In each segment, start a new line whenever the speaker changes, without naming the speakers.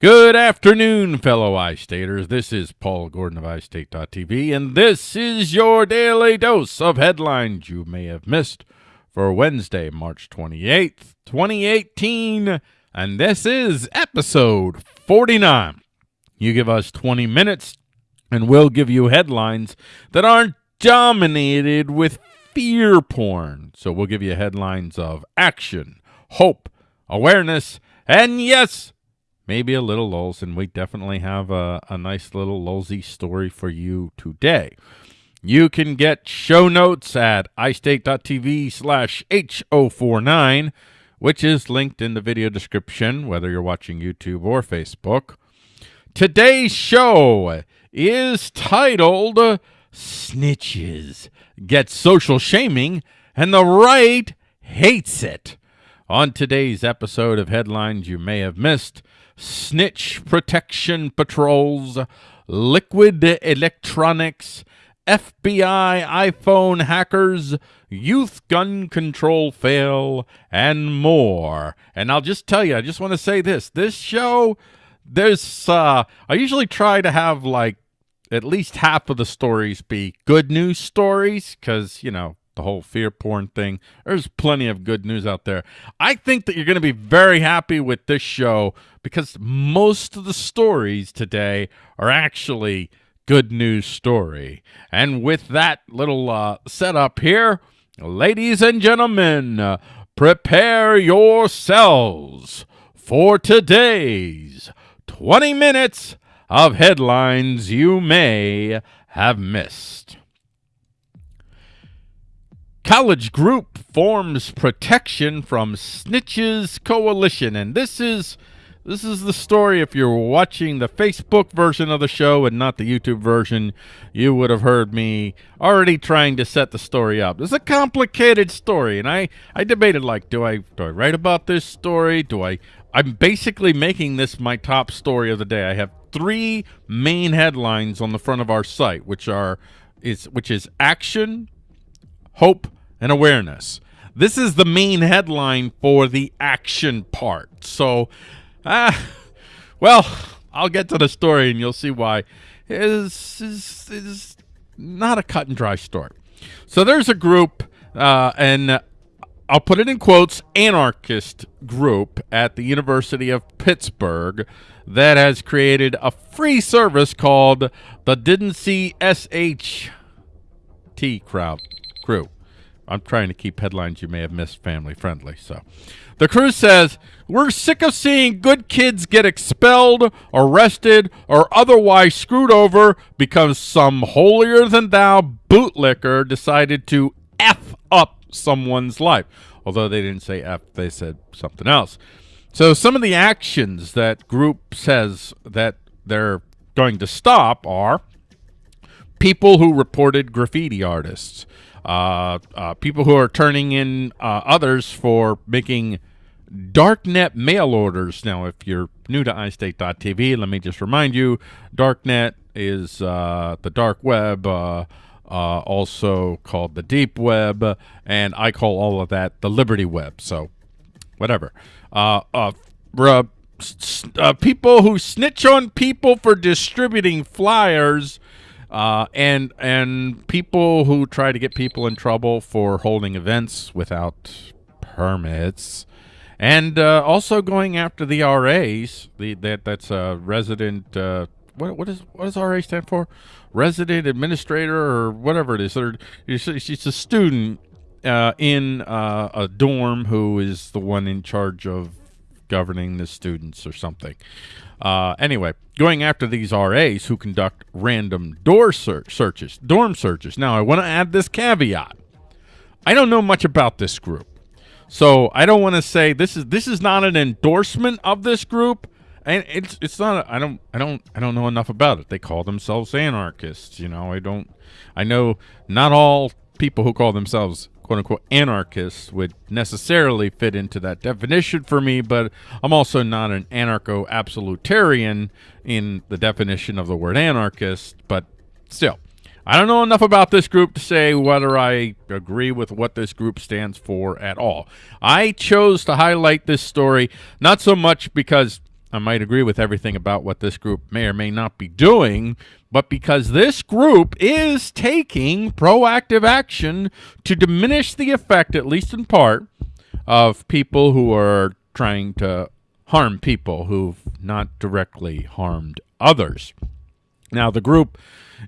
Good afternoon, fellow iStaters. This is Paul Gordon of iState.tv, and this is your daily dose of headlines you may have missed for Wednesday, March 28th, 2018. And this is episode 49. You give us 20 minutes, and we'll give you headlines that aren't dominated with fear porn. So we'll give you headlines of action, hope, awareness, and yes, maybe a little lulls, and we definitely have a, a nice little lulsy story for you today. You can get show notes at istate.tv slash H049, which is linked in the video description, whether you're watching YouTube or Facebook. Today's show is titled Snitches Get Social Shaming and the Right Hates It. On today's episode of Headlines You May Have Missed, snitch protection patrols, liquid electronics, FBI iPhone hackers, youth gun control fail, and more. And I'll just tell you, I just want to say this. This show, there's, uh, I usually try to have like at least half of the stories be good news stories because, you know, the whole fear porn thing. There's plenty of good news out there. I think that you're going to be very happy with this show because most of the stories today are actually good news story. And with that little uh, setup here, ladies and gentlemen, uh, prepare yourselves for today's 20 minutes of headlines you may have missed. College group forms protection from snitches coalition, and this is this is the story. If you're watching the Facebook version of the show and not the YouTube version, you would have heard me already trying to set the story up. It's a complicated story, and I I debated like, do I do I write about this story? Do I? I'm basically making this my top story of the day. I have three main headlines on the front of our site, which are is which is action, hope, and awareness. This is the main headline for the action part. So, ah, well, I'll get to the story and you'll see why. Is is is not a cut and dry story. So there's a group, uh, and I'll put it in quotes, anarchist group at the University of Pittsburgh that has created a free service called the Didn't See SHT crowd crew. I'm trying to keep headlines you may have missed family friendly. So the crew says, We're sick of seeing good kids get expelled, arrested, or otherwise screwed over because some holier than thou bootlicker decided to F up someone's life. Although they didn't say F, they said something else. So some of the actions that group says that they're going to stop are people who reported graffiti artists, people who are turning in uh, others for making darknet mail orders. Now, if you're new to iState.tv, let me just remind you, darknet is uh, the dark web, uh, uh, also called the deep web, and I call all of that the Liberty web. So, whatever. people who snitch on people for distributing flyers uh, and and people who try to get people in trouble for holding events without permits, and uh, also going after the RAs. The that that's a resident. Uh, what what is what does RA stand for? Resident administrator or whatever it is. Or she's a student uh, in uh, a dorm who is the one in charge of governing the students or something. Uh, anyway, going after these RAs who conduct random door search searches, dorm searches. Now, I want to add this caveat. I don't know much about this group. So I don't want to say this is this is not an endorsement of this group, and it's it's not. I don't I don't I don't know enough about it. They call themselves anarchists. You know, I don't. I know not all people who call themselves quote unquote anarchists would necessarily fit into that definition for me, but I'm also not an anarcho absolutarian in the definition of the word anarchist, but still. I don't know enough about this group to say whether I agree with what this group stands for at all. I chose to highlight this story not so much because I might agree with everything about what this group may or may not be doing, but because this group is taking proactive action to diminish the effect, at least in part, of people who are trying to harm people who've not directly harmed others. Now, the group,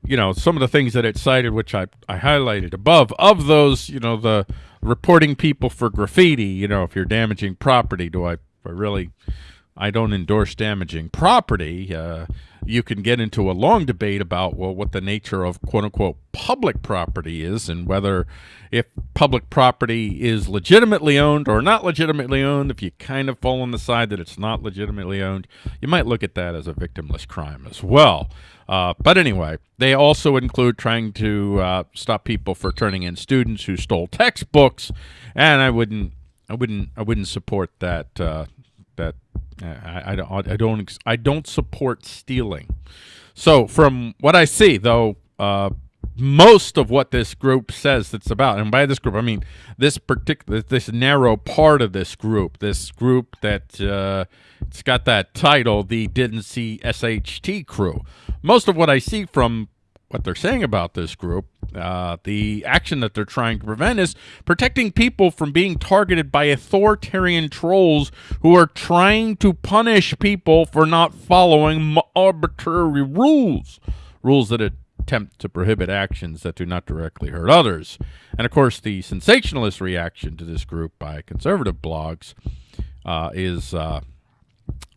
you know, some of the things that it cited, which I, I highlighted above, of those, you know, the reporting people for graffiti, you know, if you're damaging property, do I, I really I don't endorse damaging property. Uh, you can get into a long debate about well what the nature of quote unquote public property is and whether if public property is legitimately owned or not legitimately owned if you kind of fall on the side that it's not legitimately owned you might look at that as a victimless crime as well uh, but anyway they also include trying to uh, stop people for turning in students who stole textbooks and I wouldn't I wouldn't I wouldn't support that uh, that I, I, don't, I don't I don't support stealing. So from what I see, though, uh, most of what this group says it's about, and by this group I mean this particular this narrow part of this group, this group that uh, it's got that title, the Didn't See SHT crew. Most of what I see from what they're saying about this group, uh, the action that they're trying to prevent is protecting people from being targeted by authoritarian trolls who are trying to punish people for not following arbitrary rules, rules that attempt to prohibit actions that do not directly hurt others. And of course, the sensationalist reaction to this group by conservative blogs uh, is uh,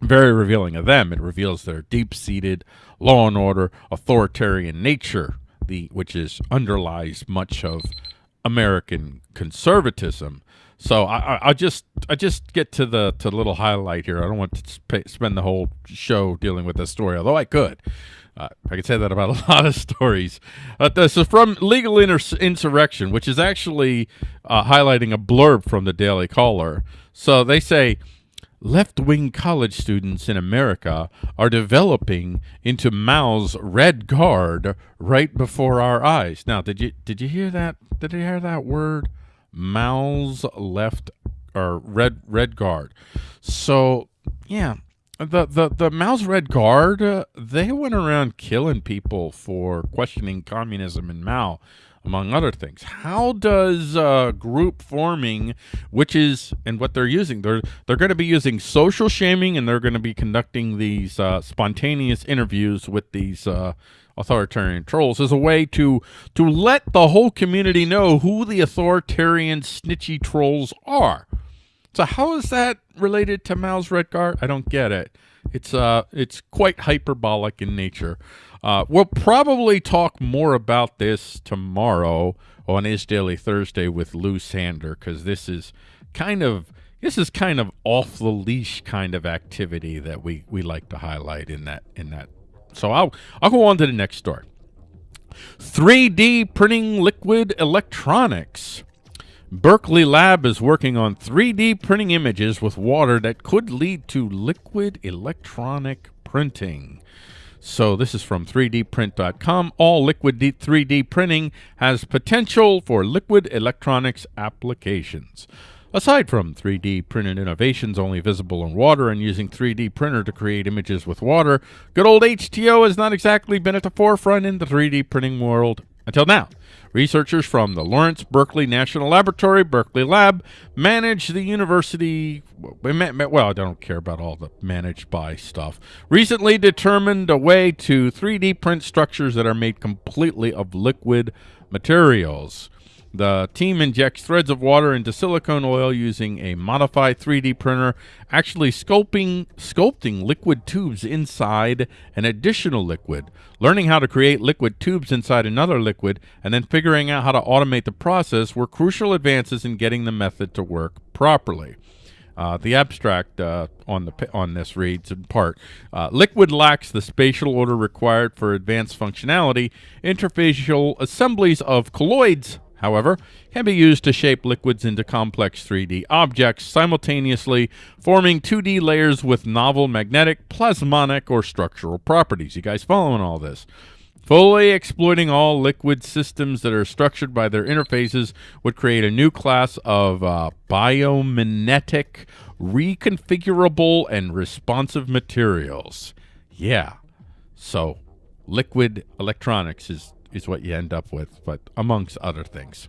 very revealing of them. It reveals their deep-seated law and order authoritarian nature, the which is underlies much of American conservatism. So I, I, just I just get to the to the little highlight here. I don't want to spend the whole show dealing with this story, although I could. Uh, I could say that about a lot of stories. Uh, this is from Legal Insurrection, which is actually uh, highlighting a blurb from the Daily Caller. So they say left-wing college students in America are developing into Mao's Red Guard right before our eyes. Now, did you did you hear that? Did you hear that word? Mao's left or Red Red Guard. So, yeah, the the the Mao's Red Guard uh, they went around killing people for questioning communism and Mao among other things. How does uh, group forming, which is and what they're using, they're they're going to be using social shaming, and they're going to be conducting these uh, spontaneous interviews with these uh, authoritarian trolls as a way to to let the whole community know who the authoritarian snitchy trolls are. So how is that related to Mao's Red Guard? I don't get it. It's uh, it's quite hyperbolic in nature. Uh, we'll probably talk more about this tomorrow on Is Daily Thursday with Lou Sander because this is kind of this is kind of off the leash kind of activity that we we like to highlight in that in that. So I'll I'll go on to the next story. 3D printing liquid electronics. Berkeley Lab is working on 3D printing images with water that could lead to liquid electronic printing. So this is from 3dprint.com. All liquid 3D printing has potential for liquid electronics applications. Aside from 3D printed innovations only visible in water and using 3D printer to create images with water, good old H2O has not exactly been at the forefront in the 3D printing world until now. Researchers from the Lawrence Berkeley National Laboratory, Berkeley Lab, manage the university. Well, I don't care about all the managed by stuff. Recently determined a way to 3D print structures that are made completely of liquid materials. The team injects threads of water into silicone oil using a modified 3D printer, actually sculpting, sculpting liquid tubes inside an additional liquid. Learning how to create liquid tubes inside another liquid and then figuring out how to automate the process were crucial advances in getting the method to work properly. Uh, the abstract uh, on the on this reads in part: uh, Liquid lacks the spatial order required for advanced functionality. Interfacial assemblies of colloids however, can be used to shape liquids into complex 3D objects, simultaneously forming 2D layers with novel magnetic, plasmonic, or structural properties. You guys following all this? Fully exploiting all liquid systems that are structured by their interfaces would create a new class of uh, biomimetic reconfigurable and responsive materials. Yeah. So liquid electronics is, is what you end up with, but amongst other things.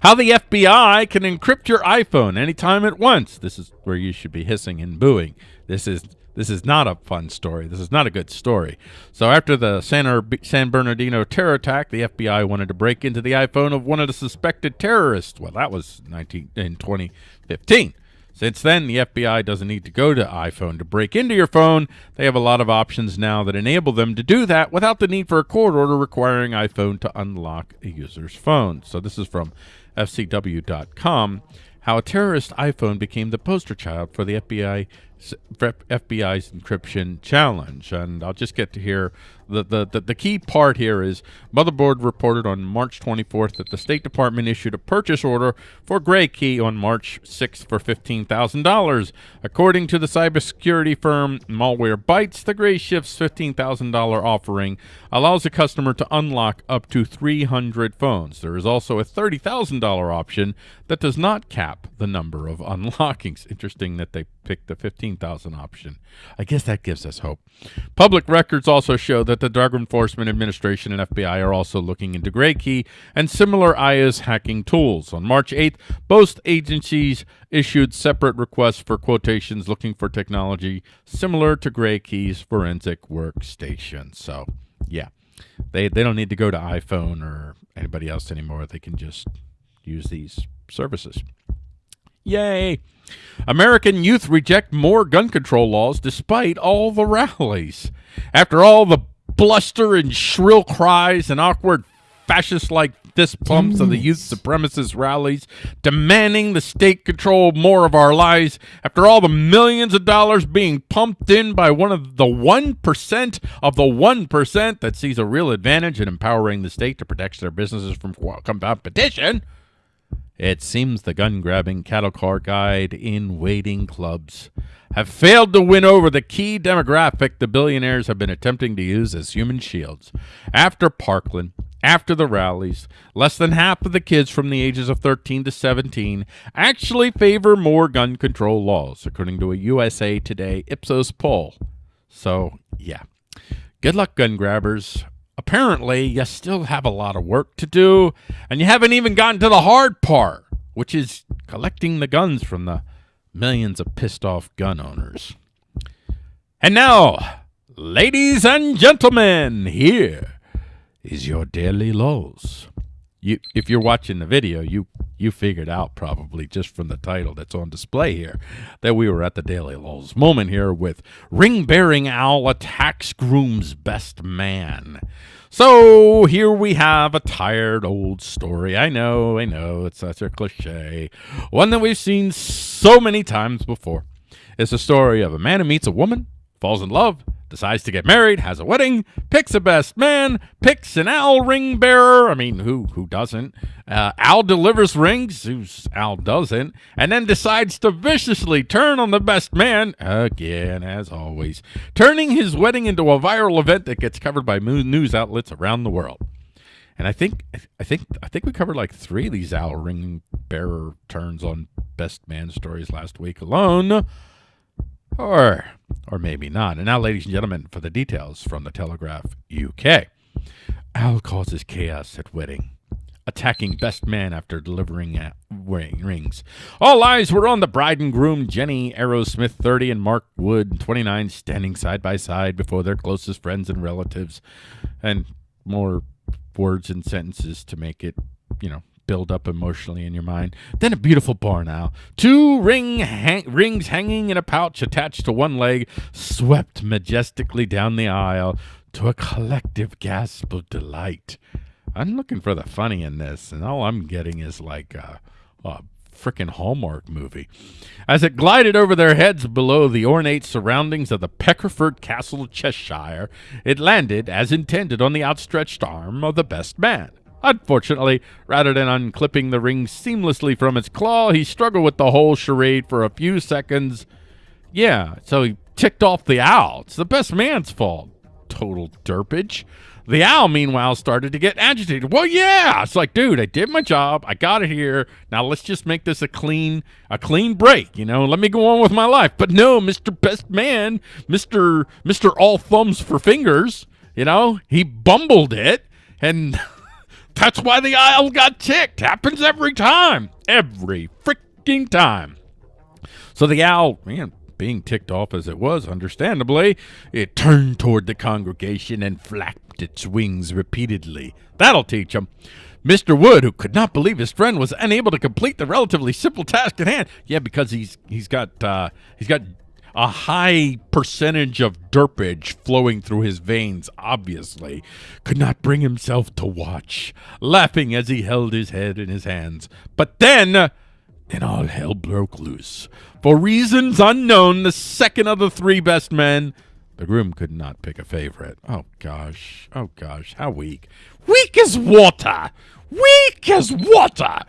How the FBI can encrypt your iPhone anytime at once. This is where you should be hissing and booing. This is this is not a fun story. This is not a good story. So after the San, Bernardino terror attack, the FBI wanted to break into the iPhone of one of the suspected terrorists. Well, that was 19 in 2015. Since then, the FBI doesn't need to go to iPhone to break into your phone. They have a lot of options now that enable them to do that without the need for a court order requiring iPhone to unlock a user's phone. So this is from FCW.com, how a terrorist iPhone became the poster child for the FBI FBI's encryption challenge. And I'll just get to here. The, the, the, the, key part here is Motherboard reported on March 24th that the State Department issued a purchase order for Gray Key on March 6th for $15,000. According to the cybersecurity firm Malwarebytes, the Gray Grayshift's $15,000 offering allows a customer to unlock up to 300 phones. There is also a $30,000 option that does not cap the number of unlockings. Interesting that they picked the 15,000 option. I guess that gives us hope. Public records also show that the Drug Enforcement Administration and FBI are also looking into Gray Key and similar iOS hacking tools. On March 8th, both agencies issued separate requests for quotations looking for technology similar to Gray Key's forensic workstation. So, yeah, they, they don't need to go to iPhone or anybody else anymore. They can just use these services. Yay! American youth reject more gun control laws despite all the rallies. After all the bluster and shrill cries and awkward fascist-like fist pumps of the mm. youth supremacist rallies demanding the state control more of our lives after all the millions of dollars being pumped in by one of the 1% of the 1% that sees a real advantage in empowering the state to protect their businesses from competition – it seems the gun-grabbing cattle car guide in waiting clubs have failed to win over the key demographic the billionaires have been attempting to use as human shields. After Parkland, after the rallies, less than half of the kids from the ages of 13 to 17 actually favor more gun control laws, according to a USA Today Ipsos poll. So, yeah. Good luck, gun grabbers apparently you still have a lot of work to do, and you haven't even gotten to the hard part, which is collecting the guns from the millions of pissed off gun owners. And now, ladies and gentlemen, here is your daily lows. You, if you're watching the video, you you figured out probably just from the title that's on display here that we were at the Daily Lulls moment here with Ring Bearing Owl attacks groom's best man. So here we have a tired old story. I know, I know, it's such a cliche. One that we've seen so many times before. It's a story of a man who meets a woman, falls in love, decides to get married, has a wedding, picks a best man, picks an owl ring bearer. I mean, who who doesn't? Uh, Al delivers rings, who's Al doesn't, and then decides to viciously turn on the best man again, as always, turning his wedding into a viral event that gets covered by news outlets around the world. And I think I think I think we covered like three of these owl ring bearer turns on best man stories last week alone. Or, or maybe not. And now, ladies and gentlemen, for the details from the Telegraph UK. Al causes chaos at wedding, attacking best man after delivering uh, rings. All eyes were on the bride and groom, Jenny Arrowsmith, 30, and Mark Wood, 29, standing side by side before their closest friends and relatives. And more words and sentences to make it, you know, build up emotionally in your mind. Then a beautiful barn owl. Two ring hang rings hanging in a pouch attached to one leg swept majestically down the aisle to a collective gasp of delight. I'm looking for the funny in this, and all I'm getting is like a, a frickin' Hallmark movie. As it glided over their heads below the ornate surroundings of the Peckforton Castle, Cheshire, it landed, as intended, on the outstretched arm of the best man. Unfortunately, rather than unclipping the ring seamlessly from its claw, he struggled with the whole charade for a few seconds. Yeah, so he ticked off the owl. It's the best man's fault. total derpage. The owl, meanwhile, started to get agitated. Well, yeah, it's like, dude, I did my job. I got it here. Now let's just make this a clean, a clean break. You know, let me go on with my life. But no, Mister Best Man, Mister Mister All Thumbs for Fingers. You know, he bumbled it, and that's why the owl got ticked. Happens every time, every freaking time. So the owl, man, being ticked off as it was, understandably, it turned toward the congregation and flapped its wings repeatedly. That'll teach 'em. Mr. Wood, who could not believe his friend was unable to complete the relatively simple task at hand, yeah, because he's he's got uh, he's got a high percentage of derpage flowing through his veins, obviously, could not bring himself to watch, laughing as he held his head in his hands. But then, then all hell broke loose. For reasons unknown, the second of the three best men, the groom could not pick a favorite. Oh gosh, oh gosh, how weak. Weak as water! Weak as water!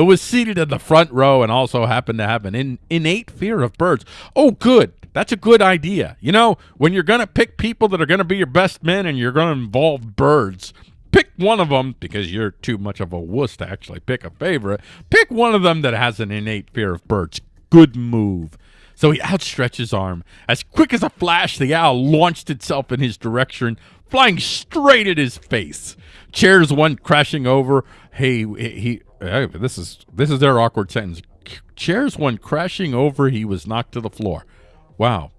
Who was seated in the front row and also happened to have an in, innate fear of birds. Oh, good. That's a good idea. You know, when you're going to pick people that are going to be your best men and you're going to involve birds, pick one of them because you're too much of a wuss to actually pick a favorite. Pick one of them that has an innate fear of birds. Good move. So he outstretched his arm. As quick as a flash, the owl launched itself in his direction, flying straight at his face. Chairs went crashing over. Hey, he. Hey, this is this is their awkward sentence. Chairs went crashing over. He was knocked to the floor. Wow.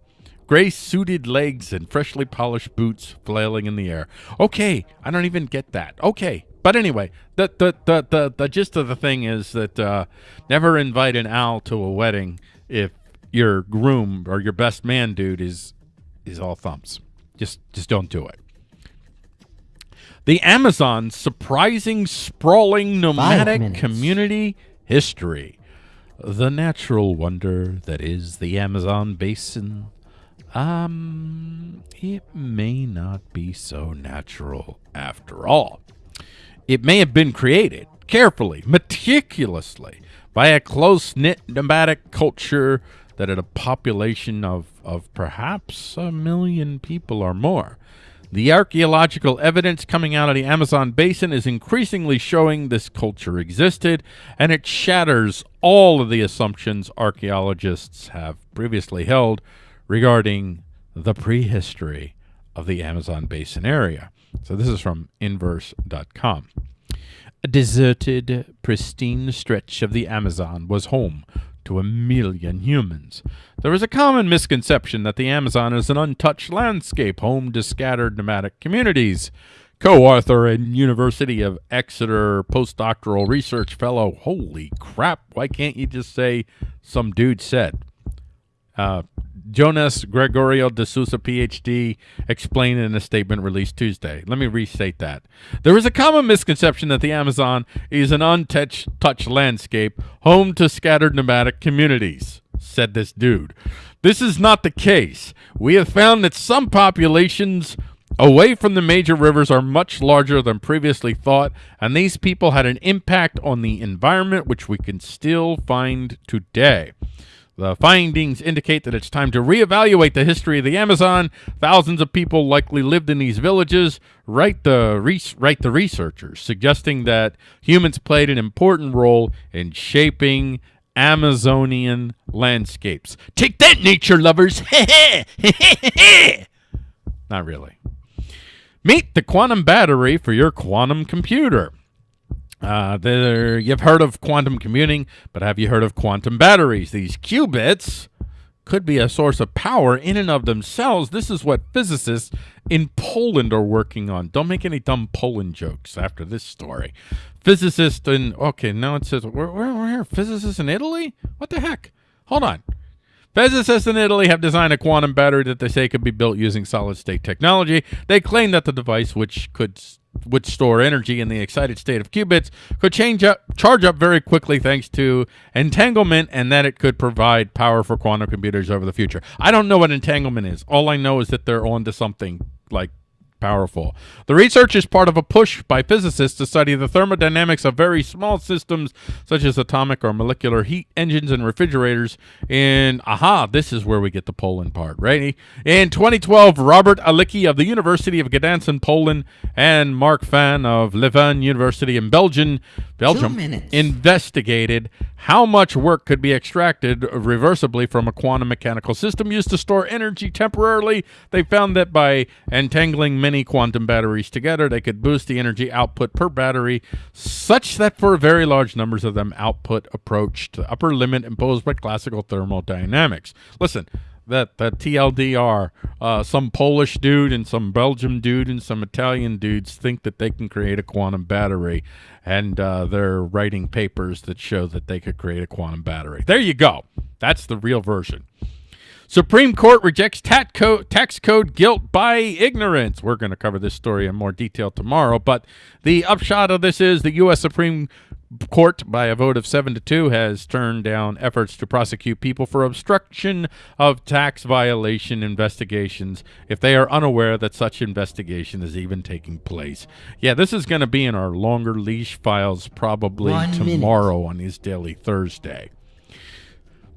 Gray suited legs and freshly polished boots flailing in the air. Okay, I don't even get that. Okay. But anyway, the the the the, the gist of the thing is that uh, never invite an owl to a wedding if your groom or your best man dude is is all thumbs. Just just don't do it. The Amazon's surprising, sprawling, nomadic community history. The natural wonder that is the Amazon basin. Um, it may not be so natural after all. It may have been created carefully, meticulously, by a close knit nomadic culture that had a population of, of perhaps a million people or more. The archaeological evidence coming out of the Amazon basin is increasingly showing this culture existed, and it shatters all of the assumptions archaeologists have previously held regarding the prehistory of the Amazon basin area. So this is from inverse.com. A deserted, pristine stretch of the Amazon was home to a million humans. There is a common misconception that the Amazon is an untouched landscape home to scattered nomadic communities. Co-author and University of Exeter postdoctoral research fellow. Holy crap! Why can't you just say some dude said? Uh, Jonas Gregorio de Souza, PhD, explained in a statement released Tuesday. Let me restate that. There is a common misconception that the Amazon is an untouched touched landscape, home to scattered nomadic communities, said this dude. This is not the case. We have found that some populations away from the major rivers are much larger than previously thought, and these people had an impact on the environment which we can still find today. The findings indicate that it's time to reevaluate the history of the Amazon. Thousands of people likely lived in these villages. Write the write the researchers, suggesting that humans played an important role in shaping Amazonian landscapes. Take that, nature lovers! Not really. Meet the quantum battery for your quantum computer. Uh, there, you've heard of quantum computing, but have you heard of quantum batteries? These qubits could be a source of power in and of themselves. This is what physicists in Poland are working on. Don't make any dumb Poland jokes after this story. Physicists in, okay, now it says, where, where, where? Physicists in Italy? What the heck? Hold on. Physicists in Italy have designed a quantum battery that they say could be built using solid state technology. They claim that the device, which could would store energy in the excited state of qubits could change up charge up very quickly thanks to entanglement and that it could provide power for quantum computers over the future. I don't know what entanglement is. All I know is that they're on to something like powerful. The research is part of a push by physicists to study the thermodynamics of very small systems such as atomic or molecular heat engines and refrigerators. And aha, this is where we get the Poland part, right? In 2012, Robert Alicki of the University of Gdansk in Poland and Mark Fan of Leuven University in Belgium, Belgium investigated how much work could be extracted reversibly from a quantum mechanical system used to store energy temporarily. They found that by entangling many quantum batteries together, they could boost the energy output per battery such that for very large numbers of them, output approached the upper limit imposed by classical thermodynamics. Listen, that the TLDR, uh, some Polish dude and some Belgium dude and some Italian dudes think that they can create a quantum battery, and uh, they're writing papers that show that they could create a quantum battery. There you go. That's the real version. Supreme Court rejects code, tax code guilt by ignorance. We're going to cover this story in more detail tomorrow, but the upshot of this is the U.S. Supreme court, by a vote of 7 to 2, has turned down efforts to prosecute people for obstruction of tax violation investigations if they are unaware that such investigation is even taking place. Yeah, this is going to be in our longer leash files probably One tomorrow minute. on his daily Thursday.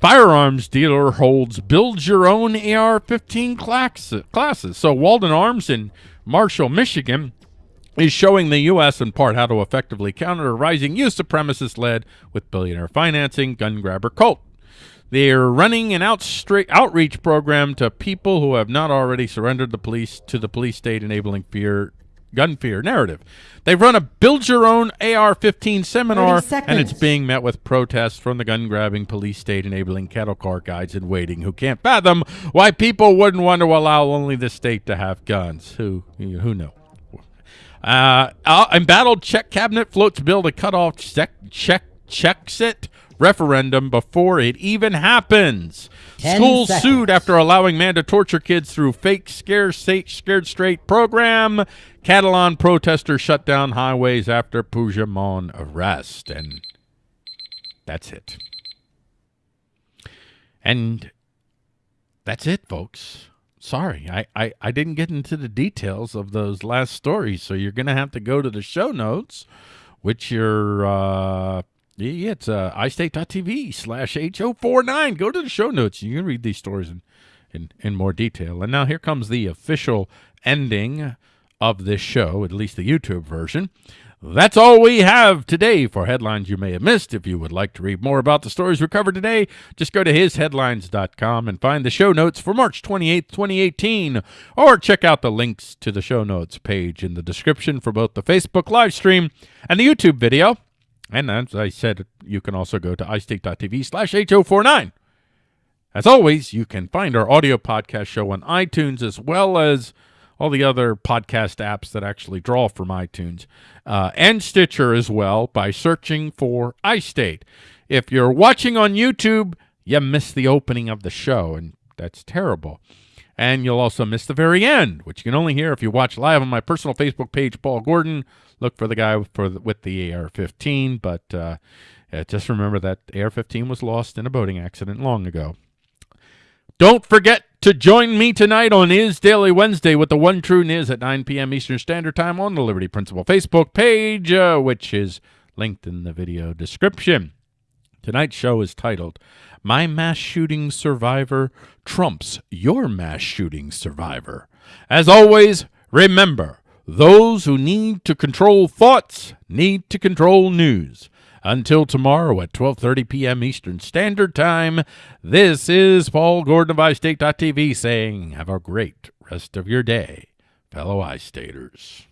Firearms dealer holds build your own AR-15 classes. So Walden Arms in Marshall, Michigan is showing the U.S. in part how to effectively counter a rising youth supremacist led with billionaire financing gun grabber cult. They're running an outreach program to people who have not already surrendered the police to the police state enabling fear gun fear narrative. They've run a build your own AR-15 seminar and it's being met with protests from the gun grabbing police state enabling cattle car guides in waiting who can't fathom why people wouldn't want to allow only the state to have guns. Who who know? Uh, embattled Czech cabinet floats bill to cut off Czech, Czech, Czechs referendum before it even happens. Schools seconds. sued after allowing man to torture kids through fake scare scared straight program. Catalan protesters shut down highways after Puigdemont arrest. And that's it. And that's it, folks sorry, I, I, I didn't get into the details of those last stories, so you're going to have to go to the show notes, which you're... uh, yeah, it's uh, istate.tv slash H049. Go to the show notes. You can read these stories in, in, in more detail. And now here comes the official ending of this show, at least the YouTube version. That's all we have today for headlines you may have missed. If you would like to read more about the stories we covered today, just go to hisheadlines.com and find the show notes for March 28th, 2018, or check out the links to the show notes page in the description for both the Facebook live stream and the YouTube video. And as I said, you can also go to istate.tv slash H049. As always, you can find our audio podcast show on iTunes as well as all the other podcast apps that actually draw from iTunes, uh, and Stitcher as well by searching for iState. If you're watching on YouTube, you missed the opening of the show, and that's terrible. And you'll also miss the very end, which you can only hear if you watch live on my personal Facebook page, Paul Gordon. Look for the guy for the, with the AR-15, but uh, just remember that AR-15 was lost in a boating accident long ago. Don't forget to join me tonight on Is Daily Wednesday with the One True Niz at 9 p.m. Eastern Standard Time on the Liberty Principle Facebook page, uh, which is linked in the video description. Tonight's show is titled My Mass Shooting Survivor Trumps Your Mass Shooting Survivor. As always, remember, those who need to control thoughts need to control news. Until tomorrow at 12:30 p.m. Eastern Standard Time, this is Paul Gordon of iState.tv saying have a great rest of your day, fellow iStaters.